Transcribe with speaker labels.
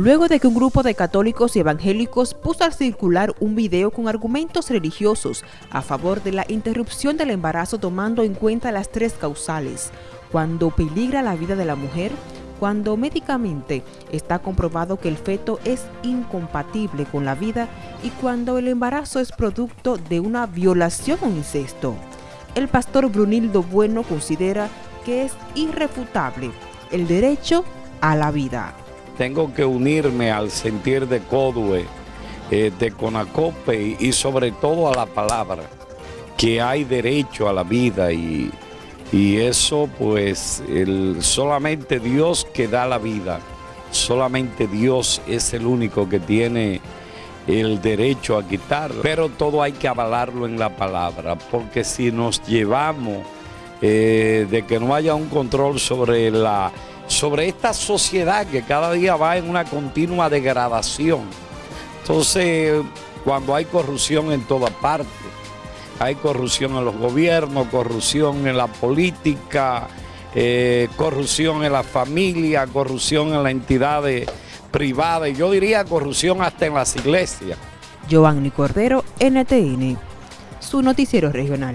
Speaker 1: luego de que un grupo de católicos y evangélicos puso a circular un video con argumentos religiosos a favor de la interrupción del embarazo tomando en cuenta las tres causales, cuando peligra la vida de la mujer, cuando médicamente está comprobado que el feto es incompatible con la vida y cuando el embarazo es producto de una violación o incesto. El pastor Brunildo Bueno considera que es irrefutable el derecho a la vida
Speaker 2: tengo que unirme al sentir de Codue, eh, de Conacope y, sobre todo a la palabra, que hay derecho a la vida y, eso pues solamente Dios que da la vida, solamente Dios es el único que tiene el derecho a quitarlo, pero todo hay que avalarlo en la palabra, porque si nos llevamos eh, de que no haya un control sobre la sobre esta sociedad que cada día va en una continua degradación. Entonces, cuando hay corrupción en toda parte, hay corrupción en los gobiernos, corrupción en la política, eh, corrupción en la familia, corrupción en las entidades privadas, yo diría corrupción hasta en las iglesias.
Speaker 1: Giovanni Cordero, NTN, su noticiero regional.